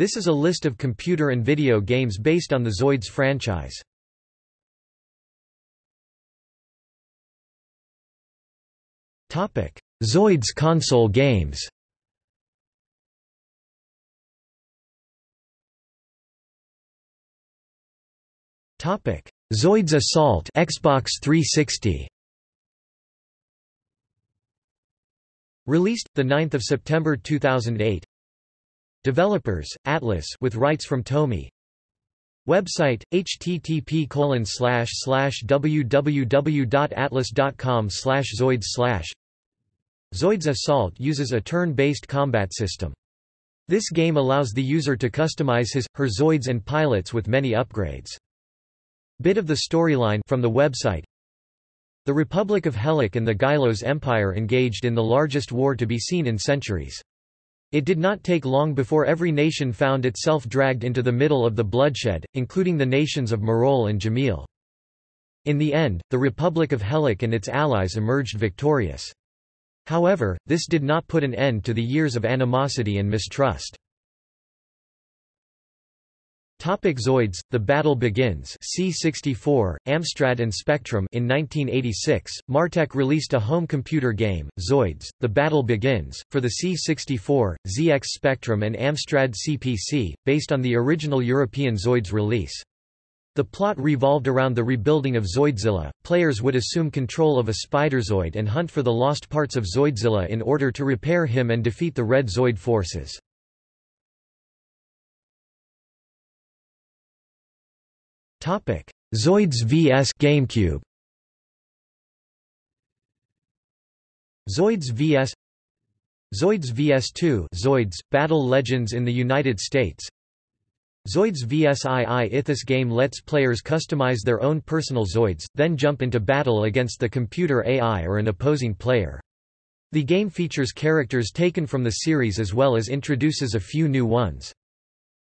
This is a list of computer and video games based on the Zoids franchise. Zoids console games Topic: Zoids Assault Xbox 360. Released the 9th of September 2008. Developers: Atlus with rights from Tomy. Website: http www.atlus.com zoids Zoids Assault uses a turn-based combat system. This game allows the user to customize his, her Zoids and pilots with many upgrades. Bit of the storyline from the website The Republic of Helike and the Gylos Empire engaged in the largest war to be seen in centuries. It did not take long before every nation found itself dragged into the middle of the bloodshed, including the nations of Marol and Jamil. In the end, the Republic of Helike and its allies emerged victorious. However, this did not put an end to the years of animosity and mistrust. Topic Zoids, The Battle Begins C64, Amstrad and Spectrum in 1986, Martech released a home computer game, Zoids, The Battle Begins, for the C64, ZX Spectrum and Amstrad CPC, based on the original European Zoids release. The plot revolved around the rebuilding of Zoidzilla. Players would assume control of a Spiderzoid and hunt for the lost parts of Zoidzilla in order to repair him and defeat the Red Zoid forces. Topic: Zoids vs GameCube. Zoids vs Zoids vs2 Zoids Battle Legends in the United States. Zoids vs II This game lets players customize their own personal Zoids, then jump into battle against the computer AI or an opposing player. The game features characters taken from the series as well as introduces a few new ones.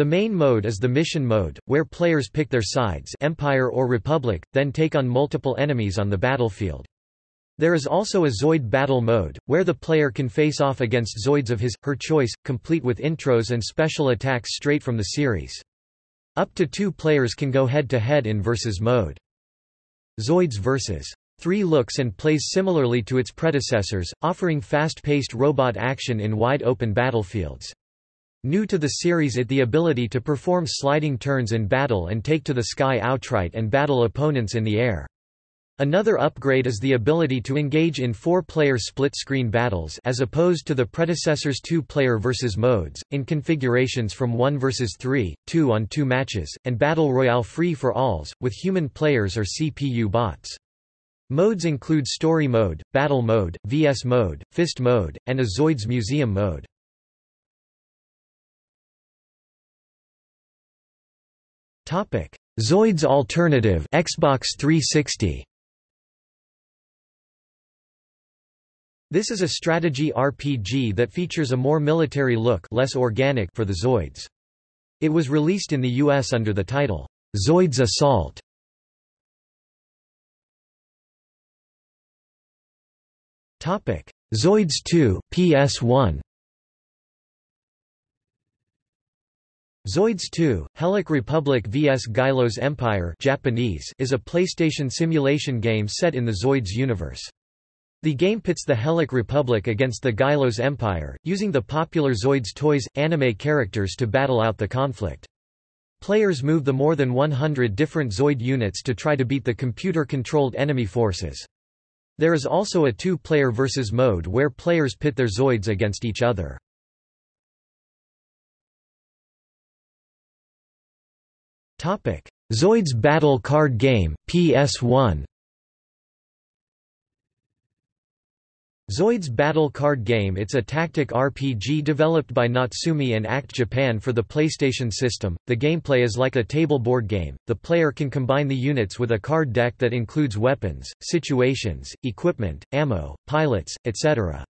The main mode is the mission mode, where players pick their sides Empire or Republic, then take on multiple enemies on the battlefield. There is also a Zoid battle mode, where the player can face off against Zoids of his, her choice, complete with intros and special attacks straight from the series. Up to two players can go head-to-head -head in versus mode. Zoids vs. 3 looks and plays similarly to its predecessors, offering fast-paced robot action in wide-open battlefields. New to the series it the ability to perform sliding turns in battle and take to the sky outright and battle opponents in the air. Another upgrade is the ability to engage in four-player split-screen battles as opposed to the predecessor's two-player versus modes, in configurations from 1 versus 3, 2 on 2 matches, and Battle Royale free-for-alls, with human players or CPU bots. Modes include Story Mode, Battle Mode, VS Mode, Fist Mode, and a Zoids Museum Mode. Zoids Alternative Xbox 360 This is a strategy RPG that features a more military look less organic for the Zoids. It was released in the US under the title, Zoids Assault. Topic: Zoids 2 PS1 Zoids 2, Helic Republic vs Gylos Empire Japanese is a PlayStation simulation game set in the Zoids universe. The game pits the Helic Republic against the Gylos Empire, using the popular Zoids toys, anime characters to battle out the conflict. Players move the more than 100 different Zoid units to try to beat the computer-controlled enemy forces. There is also a two-player versus mode where players pit their Zoids against each other. Topic: Zoids Battle Card Game, PS1. Zoids Battle Card Game It's a tactic RPG developed by Natsume and ACT Japan for the PlayStation system. The gameplay is like a table board game. The player can combine the units with a card deck that includes weapons, situations, equipment, ammo, pilots, etc.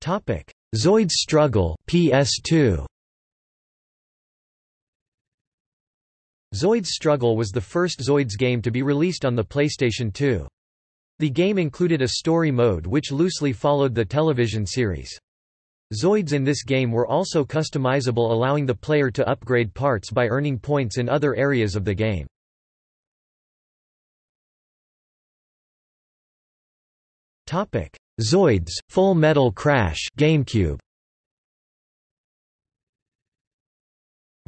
Topic: Zoids Struggle PS2 Zoids Struggle was the first Zoids game to be released on the PlayStation 2. The game included a story mode which loosely followed the television series. Zoids in this game were also customizable allowing the player to upgrade parts by earning points in other areas of the game. Zoids, Full Metal Crash GameCube.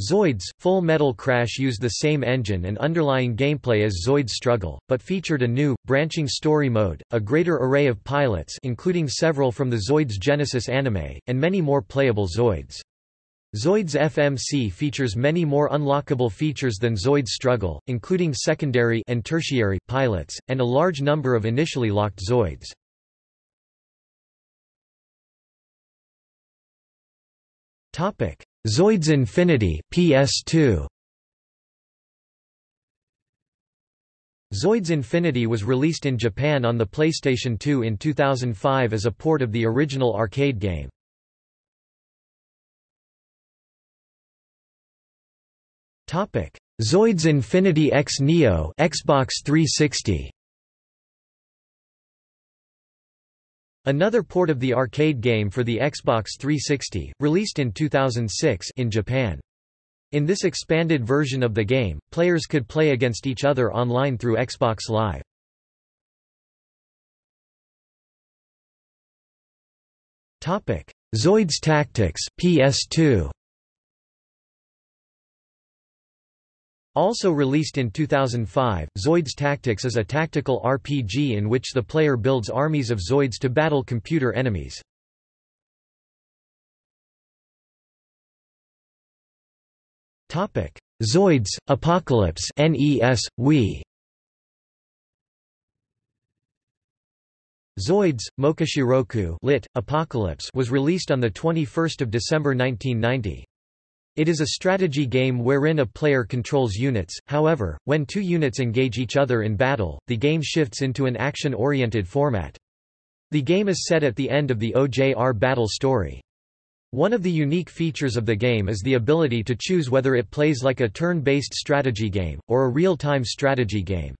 Zoids, Full Metal Crash used the same engine and underlying gameplay as Zoids Struggle, but featured a new, branching story mode, a greater array of pilots including several from the Zoids Genesis anime, and many more playable Zoids. Zoids FMC features many more unlockable features than Zoids Struggle, including secondary and tertiary pilots, and a large number of initially locked Zoids. Topic: Zoids Infinity PS2 Zoids Infinity was released in Japan on the PlayStation 2 in 2005 as a port of the original arcade game. Topic: Zoids Infinity X Neo Xbox 360 Another port of the arcade game for the Xbox 360, released in 2006 in Japan. In this expanded version of the game, players could play against each other online through Xbox Live. Zoids Tactics PS2 Also released in 2005, Zoids Tactics is a tactical RPG in which the player builds armies of Zoids to battle computer enemies. Zoids, Apocalypse NES, Wii Zoids, Mokushiroku lit, Apocalypse was released on 21 December 1990. It is a strategy game wherein a player controls units, however, when two units engage each other in battle, the game shifts into an action-oriented format. The game is set at the end of the OJR battle story. One of the unique features of the game is the ability to choose whether it plays like a turn-based strategy game, or a real-time strategy game.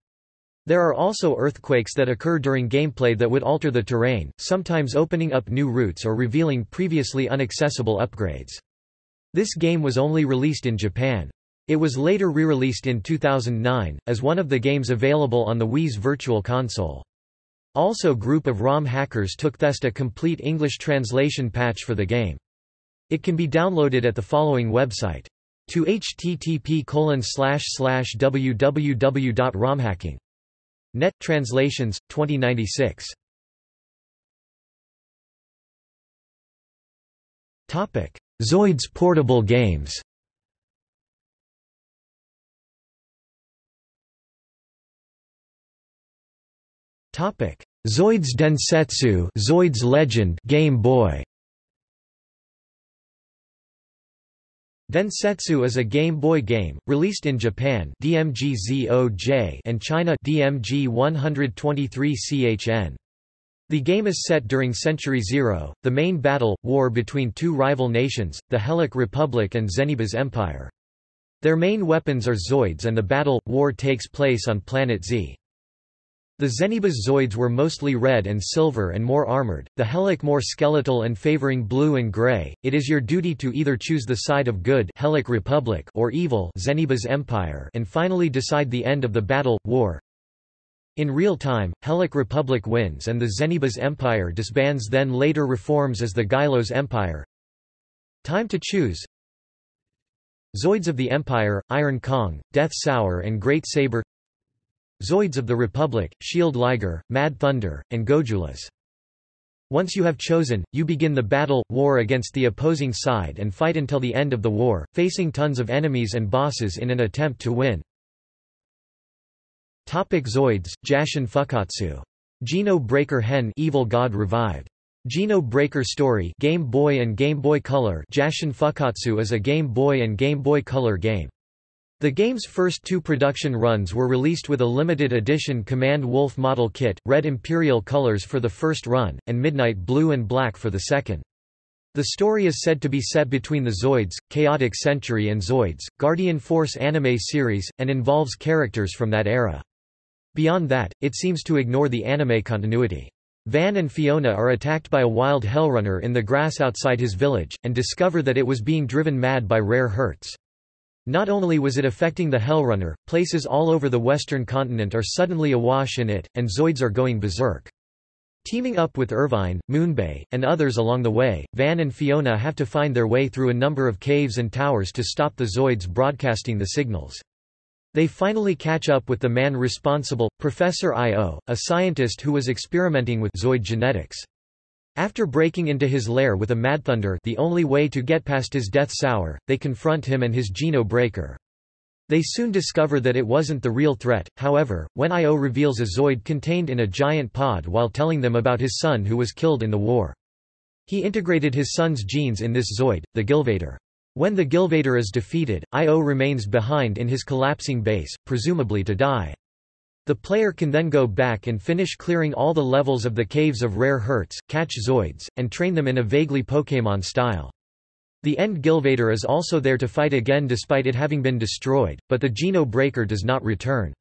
There are also earthquakes that occur during gameplay that would alter the terrain, sometimes opening up new routes or revealing previously inaccessible upgrades. This game was only released in Japan. It was later re-released in 2009, as one of the games available on the Wii's Virtual Console. Also group of ROM hackers took thest a complete English translation patch for the game. It can be downloaded at the following website. To http www.romhacking.net Translations, 2096. Topic. Zoids portable games Topic: Zoids Densetsu, Zoids Legend, Game Boy. Densetsu is a Game Boy game released in Japan, DMG and China, DMG 123CHN. The game is set during Century Zero, the main battle, war between two rival nations, the Helic Republic and Zenebas Empire. Their main weapons are Zoids and the battle, war takes place on Planet Z. The Zenebas Zoids were mostly red and silver and more armored, the Helic more skeletal and favoring blue and gray. It is your duty to either choose the side of good Helic Republic or evil Zenebas Empire and finally decide the end of the battle, war. In real time, Helic Republic wins and the Zenebas Empire disbands then later reforms as the Gylos Empire. Time to choose Zoids of the Empire, Iron Kong, Death Saurer and Great Saber Zoids of the Republic, Shield Liger, Mad Thunder, and Gojulas. Once you have chosen, you begin the battle, war against the opposing side and fight until the end of the war, facing tons of enemies and bosses in an attempt to win. Topic Zoids, Jashin Fukkatsu. Geno Breaker Hen Evil God Revived. Geno Breaker Story Game Boy and Game Boy Color Jashin Fukkatsu is a Game Boy and Game Boy Color game. The game's first two production runs were released with a limited edition Command Wolf model kit, red Imperial colors for the first run, and Midnight Blue and Black for the second. The story is said to be set between the Zoids, Chaotic Century and Zoids, Guardian Force anime series, and involves characters from that era. Beyond that, it seems to ignore the anime continuity. Van and Fiona are attacked by a wild hellrunner in the grass outside his village, and discover that it was being driven mad by Rare Hertz. Not only was it affecting the hellrunner, places all over the western continent are suddenly awash in it, and Zoids are going berserk. Teaming up with Irvine, Moonbay, and others along the way, Van and Fiona have to find their way through a number of caves and towers to stop the Zoids broadcasting the signals. They finally catch up with the man responsible, Professor I.O., a scientist who was experimenting with Zoid genetics. After breaking into his lair with a Madthunder the only way to get past his Death Saurer, they confront him and his Geno Breaker. They soon discover that it wasn't the real threat, however, when I.O. reveals a Zoid contained in a giant pod while telling them about his son who was killed in the war. He integrated his son's genes in this Zoid, the Gilvader. When the Gilvader is defeated, Io remains behind in his collapsing base, presumably to die. The player can then go back and finish clearing all the levels of the Caves of Rare Hertz, catch Zoids, and train them in a vaguely Pokémon style. The End Gilvader is also there to fight again despite it having been destroyed, but the Geno Breaker does not return.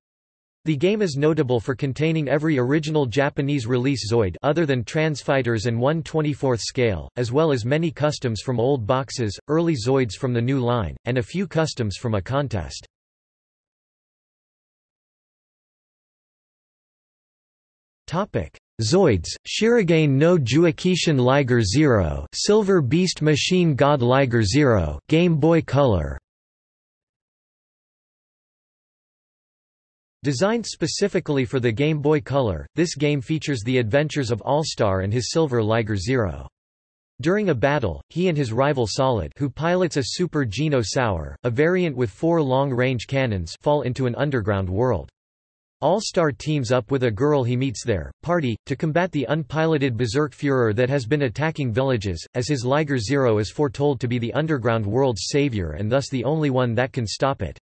The game is notable for containing every original Japanese release Zoid other than Transfighters and 1 24th scale, as well as many customs from old boxes, early Zoids from the new line, and a few customs from a contest. Zoids, Shirogane no Jukishin Liger Zero Silver Beast Machine God Liger Zero Game Boy Color Designed specifically for the Game Boy Color, this game features the adventures of All-Star and his Silver Liger Zero. During a battle, he and his rival Solid who pilots a Super Geno Saurer, a variant with four long-range cannons fall into an underground world. All-Star teams up with a girl he meets there, Party, to combat the unpiloted Berserk Fuhrer that has been attacking villages, as his Liger Zero is foretold to be the underground world's savior and thus the only one that can stop it.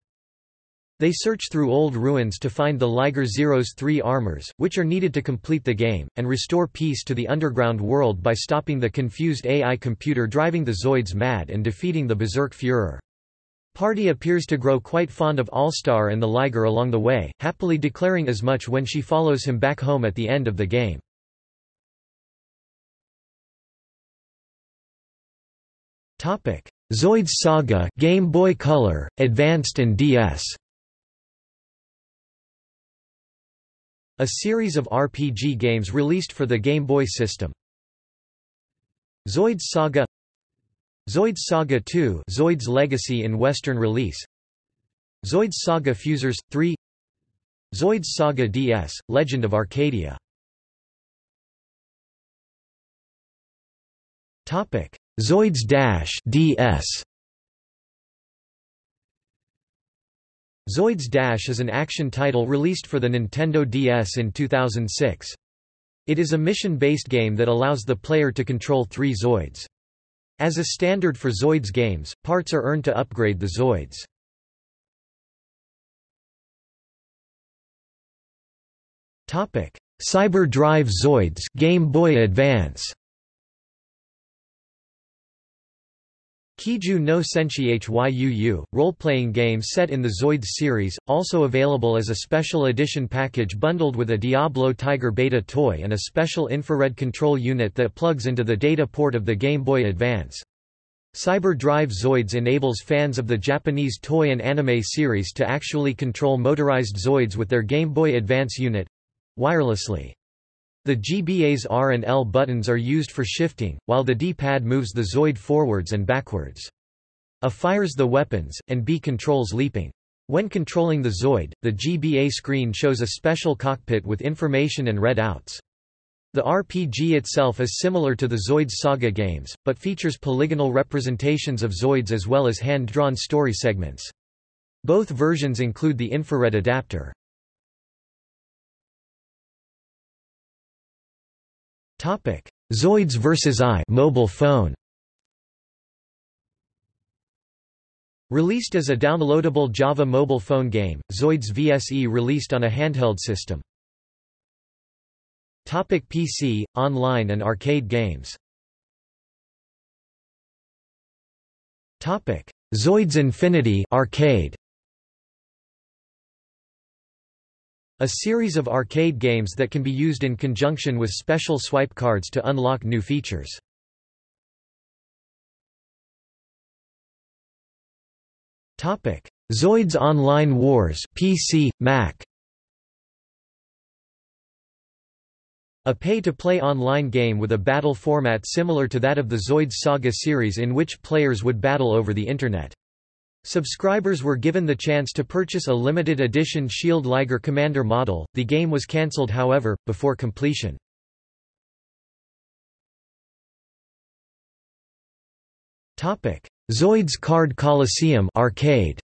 They search through old ruins to find the Liger Zero's three armors, which are needed to complete the game, and restore peace to the underground world by stopping the confused AI computer driving the Zoids mad and defeating the Berserk Fuhrer. Party appears to grow quite fond of All-Star and the Liger along the way, happily declaring as much when she follows him back home at the end of the game. Zoids Saga Game Boy Color, Advanced and DS A series of RPG games released for the Game Boy system. Zoids Saga Zoids Saga 2 Zoids Legacy in Western release. Zoids Saga Fuzors 3 Zoids Saga DS Legend of Arcadia. Topic Zoids Dash DS Zoids Dash is an action title released for the Nintendo DS in 2006. It is a mission-based game that allows the player to control three Zoids. As a standard for Zoids games, parts are earned to upgrade the Zoids. Cyber Drive Zoids Game Boy Advance Kiju no Senshi Hyuu, role-playing game set in the Zoids series, also available as a special edition package bundled with a Diablo Tiger beta toy and a special infrared control unit that plugs into the data port of the Game Boy Advance. Cyber Drive Zoids enables fans of the Japanese toy and anime series to actually control motorized Zoids with their Game Boy Advance unit—wirelessly. The GBA's R and L buttons are used for shifting, while the D-pad moves the Zoid forwards and backwards. A fires the weapons, and B controls leaping. When controlling the Zoid, the GBA screen shows a special cockpit with information and readouts. The RPG itself is similar to the Zoids Saga games, but features polygonal representations of Zoids as well as hand-drawn story segments. Both versions include the infrared adapter. Topic: Zoids vs I mobile phone. Released as a downloadable Java mobile phone game, Zoids VSE released on a handheld system. Topic PC, online and arcade games Topic: Zoids Infinity arcade. A series of arcade games that can be used in conjunction with special swipe cards to unlock new features. Zoids Online Wars PC, Mac. A pay-to-play online game with a battle format similar to that of the Zoids Saga series in which players would battle over the Internet. Subscribers were given the chance to purchase a limited edition Shield Liger Commander model, the game was cancelled however, before completion. Topic: Zoids Card Coliseum arcade.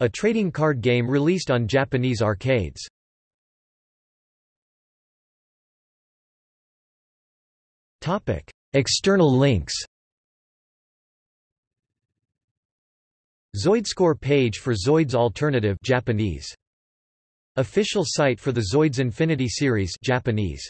A trading card game released on Japanese arcades. Topic: External links Zoidscore page for Zoids Alternative Japanese. Official site for the Zoids Infinity series Japanese